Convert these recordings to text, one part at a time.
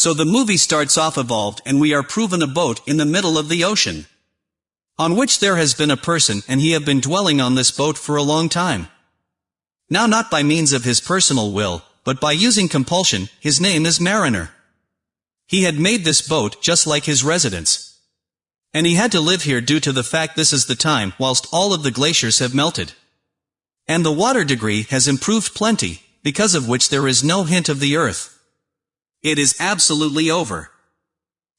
So the movie starts off evolved and we are proven a boat in the middle of the ocean. On which there has been a person and he have been dwelling on this boat for a long time. Now not by means of his personal will, but by using compulsion, his name is Mariner. He had made this boat just like his residence. And he had to live here due to the fact this is the time whilst all of the glaciers have melted. And the water degree has improved plenty, because of which there is no hint of the earth. It is absolutely over.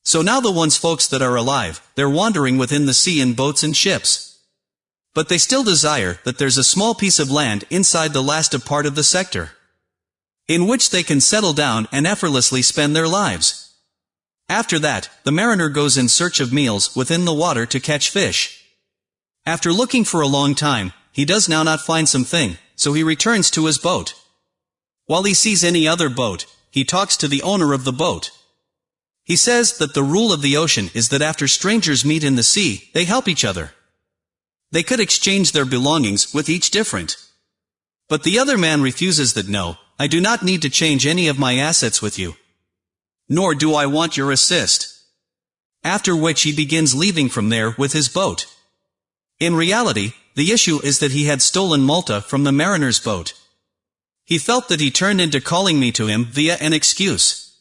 So now the ones folks that are alive, they're wandering within the sea in boats and ships. But they still desire that there's a small piece of land inside the last of part of the sector. In which they can settle down and effortlessly spend their lives. After that, the mariner goes in search of meals within the water to catch fish. After looking for a long time, he does now not find something, so he returns to his boat. While he sees any other boat, he talks to the owner of the boat. He says that the rule of the ocean is that after strangers meet in the sea, they help each other. They could exchange their belongings with each different. But the other man refuses that no, I do not need to change any of my assets with you. Nor do I want your assist. After which he begins leaving from there with his boat. In reality, the issue is that he had stolen Malta from the mariner's boat. He felt that he turned into calling me to him via an excuse.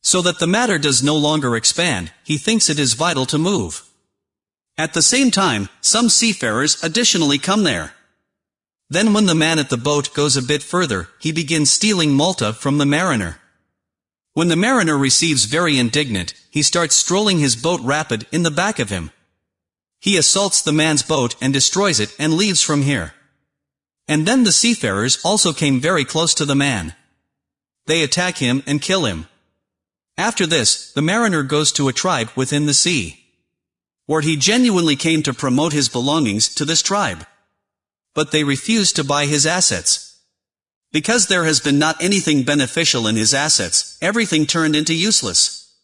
So that the matter does no longer expand, he thinks it is vital to move. At the same time, some seafarers additionally come there. Then when the man at the boat goes a bit further, he begins stealing Malta from the mariner. When the mariner receives very indignant, he starts strolling his boat rapid in the back of him. He assaults the man's boat and destroys it and leaves from here. And then the seafarers also came very close to the man. They attack him and kill him. After this, the mariner goes to a tribe within the sea. Where he genuinely came to promote his belongings to this tribe. But they refuse to buy his assets. Because there has been not anything beneficial in his assets, everything turned into useless.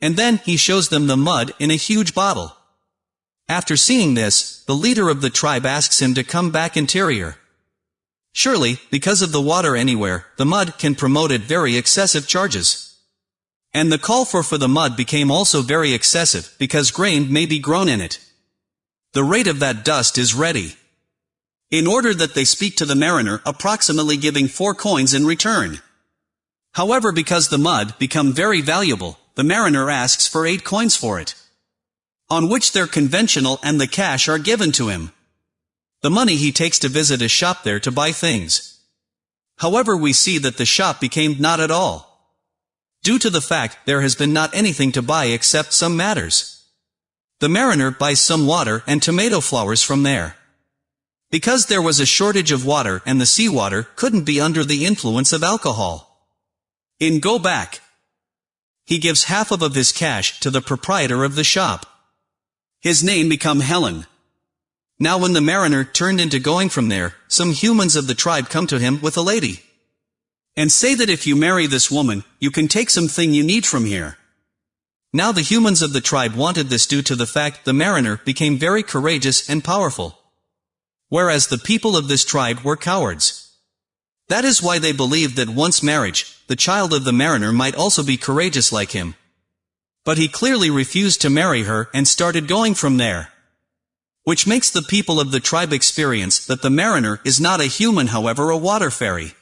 And then he shows them the mud in a huge bottle. After seeing this, the leader of the tribe asks him to come back interior. Surely, because of the water anywhere, the mud can promote at very excessive charges. And the call for for the mud became also very excessive, because grain may be grown in it. The rate of that dust is ready. In order that they speak to the mariner approximately giving four coins in return. However because the mud become very valuable, the mariner asks for eight coins for it on which their conventional and the cash are given to him. The money he takes to visit a shop there to buy things. However we see that the shop became not at all. Due to the fact there has been not anything to buy except some matters. The mariner buys some water and tomato flowers from there. Because there was a shortage of water and the seawater couldn't be under the influence of alcohol. In Go Back, he gives half of, of his cash to the proprietor of the shop. His name become Helen. Now when the mariner turned into going from there, some humans of the tribe come to him with a lady. And say that if you marry this woman, you can take something you need from here. Now the humans of the tribe wanted this due to the fact the mariner became very courageous and powerful. Whereas the people of this tribe were cowards. That is why they believed that once marriage, the child of the mariner might also be courageous like him, but he clearly refused to marry her and started going from there. Which makes the people of the tribe experience that the mariner is not a human however a water fairy.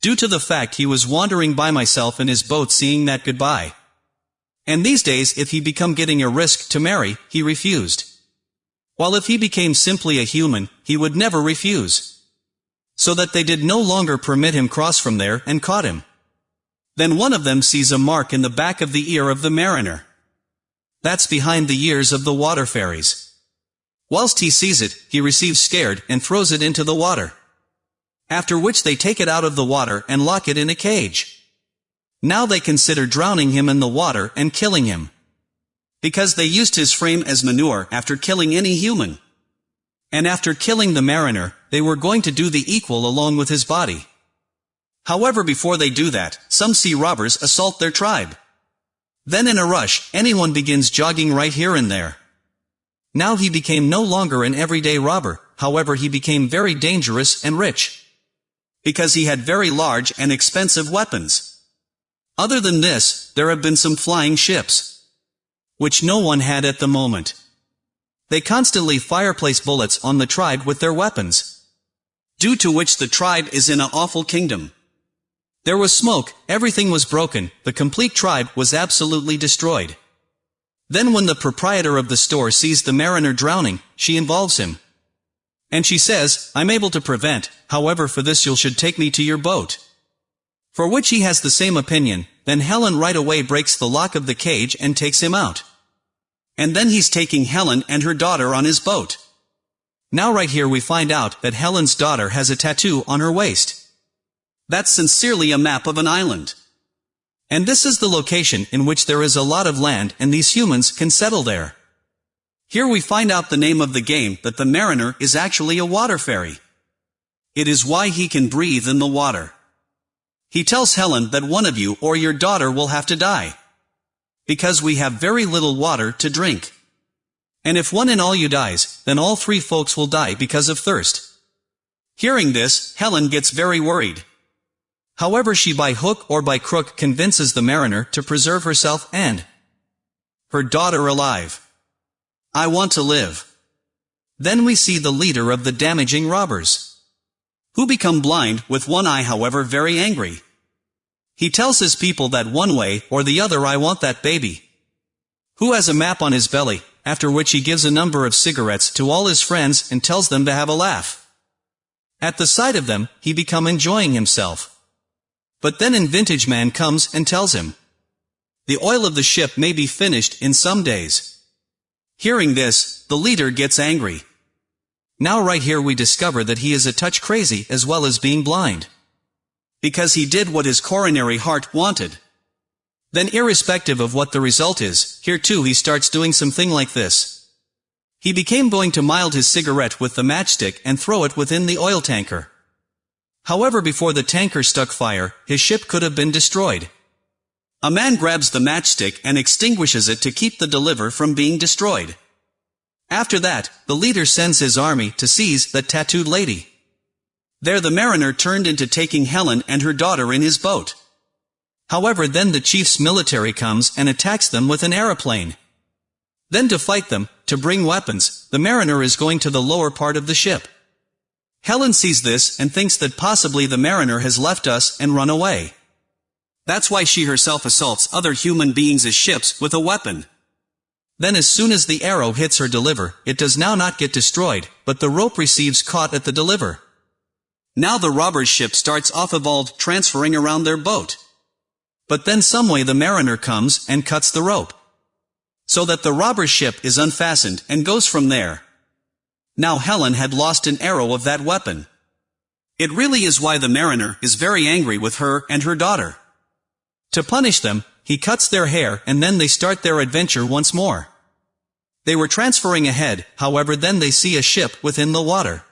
Due to the fact he was wandering by myself in his boat seeing that goodbye. And these days if he become getting a risk to marry, he refused. While if he became simply a human, he would never refuse. So that they did no longer permit him cross from there and caught him. Then one of them sees a mark in the back of the ear of the mariner. That's behind the ears of the water fairies. Whilst he sees it, he receives scared and throws it into the water. After which they take it out of the water and lock it in a cage. Now they consider drowning him in the water and killing him. Because they used his frame as manure after killing any human. And after killing the mariner, they were going to do the equal along with his body. However before they do that, some sea robbers assault their tribe. Then in a rush, anyone begins jogging right here and there. Now he became no longer an everyday robber, however he became very dangerous and rich. Because he had very large and expensive weapons. Other than this, there have been some flying ships. Which no one had at the moment. They constantly fireplace bullets on the tribe with their weapons. Due to which the tribe is in a awful kingdom. There was smoke, everything was broken, the complete tribe was absolutely destroyed. Then when the proprietor of the store sees the mariner drowning, she involves him. And she says, I'm able to prevent, however for this you'll should take me to your boat. For which he has the same opinion, then Helen right away breaks the lock of the cage and takes him out. And then he's taking Helen and her daughter on his boat. Now right here we find out that Helen's daughter has a tattoo on her waist. That's sincerely a map of an island. And this is the location in which there is a lot of land and these humans can settle there. Here we find out the name of the game that the mariner is actually a water fairy. It is why he can breathe in the water. He tells Helen that one of you or your daughter will have to die. Because we have very little water to drink. And if one in all you dies, then all three folks will die because of thirst. Hearing this, Helen gets very worried. However she by hook or by crook convinces the mariner to preserve herself and her daughter alive. I want to live. Then we see the leader of the damaging robbers. Who become blind, with one eye however very angry. He tells his people that one way or the other I want that baby. Who has a map on his belly, after which he gives a number of cigarettes to all his friends and tells them to have a laugh. At the sight of them, he become enjoying himself. But then an vintage man comes and tells him, The oil of the ship may be finished in some days. Hearing this, the leader gets angry. Now right here we discover that he is a touch crazy as well as being blind. Because he did what his coronary heart wanted. Then irrespective of what the result is, here too he starts doing something like this. He became going to mild his cigarette with the matchstick and throw it within the oil tanker. However before the tanker stuck fire, his ship could have been destroyed. A man grabs the matchstick and extinguishes it to keep the deliver from being destroyed. After that, the leader sends his army to seize the tattooed lady. There the mariner turned into taking Helen and her daughter in his boat. However then the chief's military comes and attacks them with an aeroplane. Then to fight them, to bring weapons, the mariner is going to the lower part of the ship. Helen sees this and thinks that possibly the mariner has left us and run away. That's why she herself assaults other human beings as ships with a weapon. Then as soon as the arrow hits her deliver, it does now not get destroyed, but the rope receives caught at the deliver. Now the robber's ship starts off evolved transferring around their boat. But then someway the mariner comes and cuts the rope. So that the robber's ship is unfastened and goes from there. Now Helen had lost an arrow of that weapon. It really is why the mariner is very angry with her and her daughter. To punish them, he cuts their hair and then they start their adventure once more. They were transferring ahead, however then they see a ship within the water.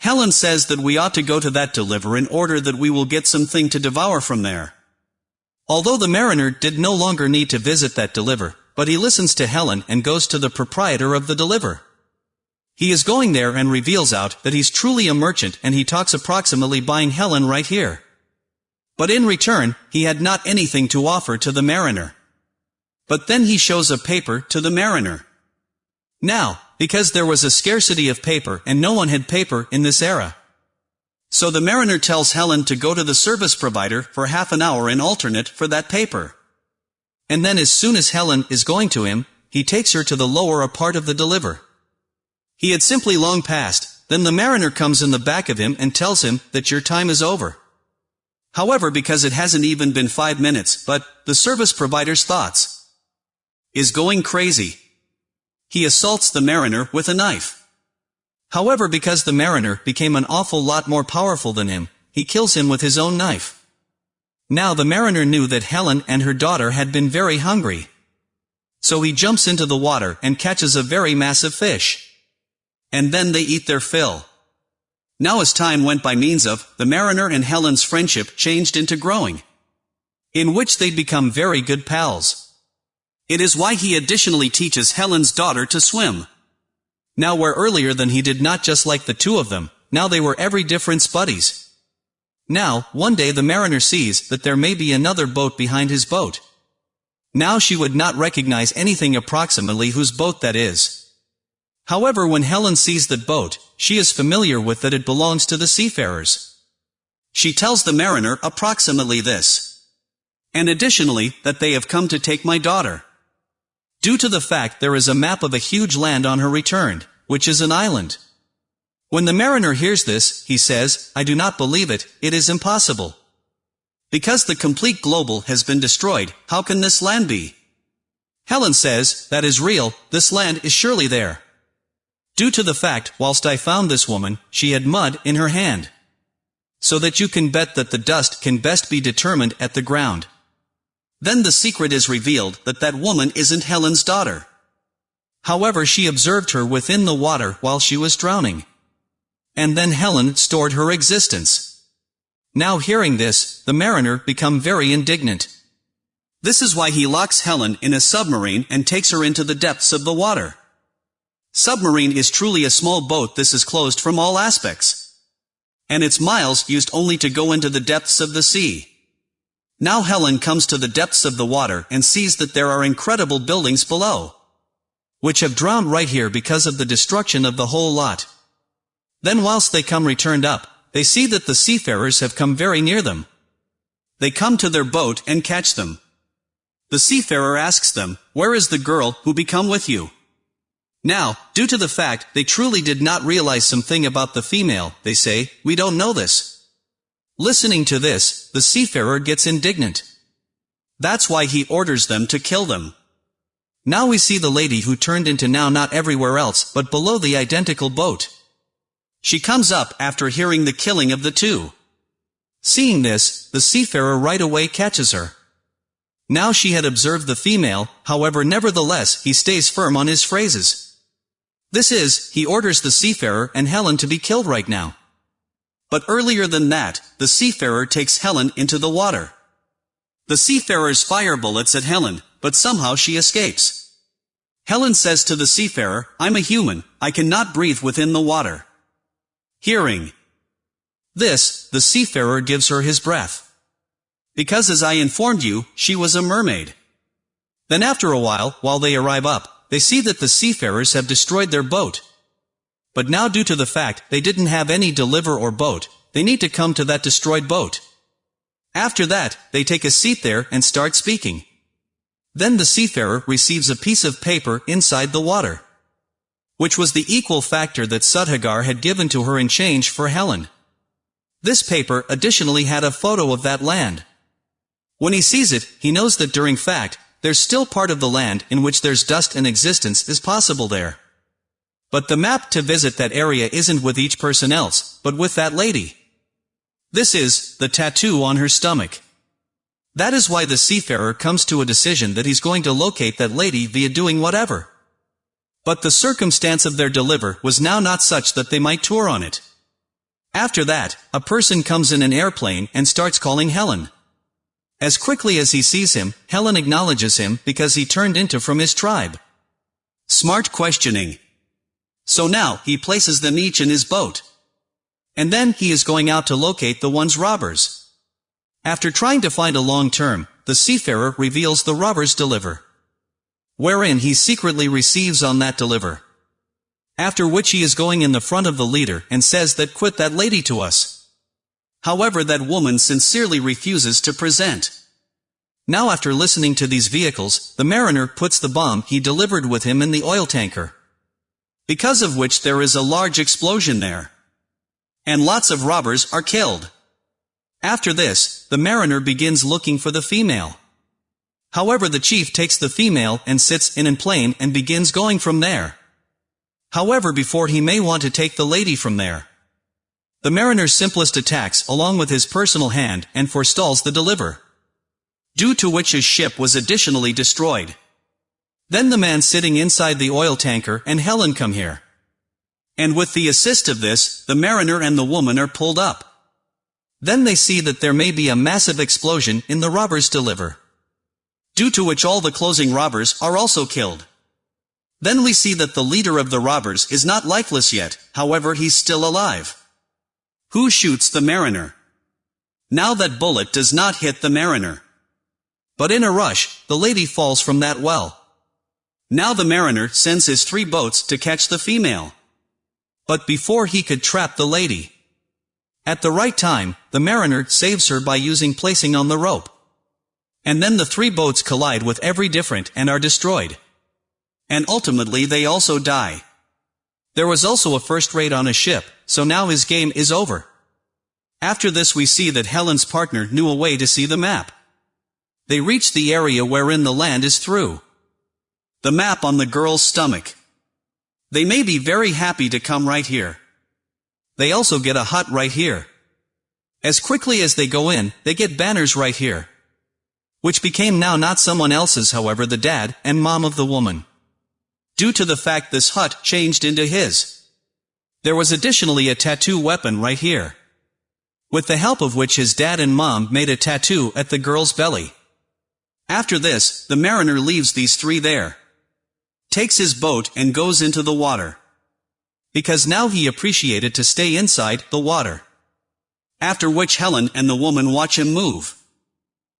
Helen says that we ought to go to that deliver in order that we will get something to devour from there. Although the mariner did no longer need to visit that deliver, but he listens to Helen and goes to the proprietor of the deliver. He is going there and reveals out that he's truly a merchant and he talks approximately buying Helen right here. But in return, he had not anything to offer to the mariner. But then he shows a paper to the mariner. Now, because there was a scarcity of paper and no one had paper in this era. So the mariner tells Helen to go to the service provider for half an hour in alternate for that paper. And then as soon as Helen is going to him, he takes her to the lower a part of the deliver. He had simply long passed, then the mariner comes in the back of him and tells him that your time is over. However because it hasn't even been five minutes, but, the service provider's thoughts is going crazy. He assaults the mariner with a knife. However because the mariner became an awful lot more powerful than him, he kills him with his own knife. Now the mariner knew that Helen and her daughter had been very hungry. So he jumps into the water and catches a very massive fish. And then they eat their fill. Now as time went by means of, the mariner and Helen's friendship changed into growing. In which they'd become very good pals. It is why he additionally teaches Helen's daughter to swim. Now where earlier than he did not just like the two of them, now they were every difference buddies. Now, one day the mariner sees that there may be another boat behind his boat. Now she would not recognize anything approximately whose boat that is. However when Helen sees that boat, she is familiar with that it belongs to the seafarers. She tells the mariner approximately this. And additionally, that they have come to take my daughter. Due to the fact there is a map of a huge land on her return, which is an island. When the mariner hears this, he says, I do not believe it, it is impossible. Because the complete global has been destroyed, how can this land be? Helen says, that is real, this land is surely there. Due to the fact, whilst I found this woman, she had mud in her hand. So that you can bet that the dust can best be determined at the ground. Then the secret is revealed that that woman isn't Helen's daughter. However she observed her within the water while she was drowning and then Helen stored her existence. Now hearing this, the mariner become very indignant. This is why he locks Helen in a submarine and takes her into the depths of the water. Submarine is truly a small boat this is closed from all aspects. And its miles used only to go into the depths of the sea. Now Helen comes to the depths of the water and sees that there are incredible buildings below. Which have drowned right here because of the destruction of the whole lot. Then whilst they come returned up, they see that the seafarers have come very near them. They come to their boat and catch them. The seafarer asks them, Where is the girl who become with you? Now, due to the fact they truly did not realize something about the female, they say, We don't know this. Listening to this, the seafarer gets indignant. That's why he orders them to kill them. Now we see the lady who turned into now not everywhere else but below the identical boat. She comes up after hearing the killing of the two. Seeing this, the seafarer right away catches her. Now she had observed the female, however nevertheless he stays firm on his phrases. This is, he orders the seafarer and Helen to be killed right now. But earlier than that, the seafarer takes Helen into the water. The seafarers fire bullets at Helen, but somehow she escapes. Helen says to the seafarer, I'm a human, I cannot breathe within the water. Hearing. This, the seafarer gives her his breath. Because as I informed you, she was a mermaid. Then after a while, while they arrive up, they see that the seafarers have destroyed their boat. But now due to the fact they didn't have any deliver or boat, they need to come to that destroyed boat. After that, they take a seat there and start speaking. Then the seafarer receives a piece of paper inside the water which was the equal factor that Sudhagar had given to her in change for Helen. This paper additionally had a photo of that land. When he sees it, he knows that during fact, there's still part of the land in which there's dust and existence is possible there. But the map to visit that area isn't with each person else, but with that lady. This is, the tattoo on her stomach. That is why the seafarer comes to a decision that he's going to locate that lady via doing whatever. But the circumstance of their deliver was now not such that they might tour on it. After that, a person comes in an airplane and starts calling Helen. As quickly as he sees him, Helen acknowledges him because he turned into from his tribe. Smart questioning. So now, he places them each in his boat. And then he is going out to locate the one's robbers. After trying to find a long term, the seafarer reveals the robbers deliver wherein he secretly receives on that deliver. After which he is going in the front of the leader and says that quit that lady to us. However that woman sincerely refuses to present. Now after listening to these vehicles, the mariner puts the bomb he delivered with him in the oil tanker. Because of which there is a large explosion there. And lots of robbers are killed. After this, the mariner begins looking for the female. However the chief takes the female and sits in an plane and begins going from there. However before he may want to take the lady from there. The mariner's simplest attacks along with his personal hand and forestalls the deliver. Due to which his ship was additionally destroyed. Then the man sitting inside the oil tanker and Helen come here. And with the assist of this, the mariner and the woman are pulled up. Then they see that there may be a massive explosion in the robber's deliver due to which all the closing robbers are also killed. Then we see that the leader of the robbers is not lifeless yet, however he's still alive. Who shoots the mariner? Now that bullet does not hit the mariner. But in a rush, the lady falls from that well. Now the mariner sends his three boats to catch the female. But before he could trap the lady. At the right time, the mariner saves her by using placing on the rope. And then the three boats collide with every different and are destroyed. And ultimately they also die. There was also a first rate on a ship, so now his game is over. After this we see that Helen's partner knew a way to see the map. They reach the area wherein the land is through. The map on the girl's stomach. They may be very happy to come right here. They also get a hut right here. As quickly as they go in, they get banners right here. Which became now not someone else's however the dad and mom of the woman. Due to the fact this hut changed into his. There was additionally a tattoo weapon right here. With the help of which his dad and mom made a tattoo at the girl's belly. After this, the mariner leaves these three there. Takes his boat and goes into the water. Because now he appreciated to stay inside the water. After which Helen and the woman watch him move.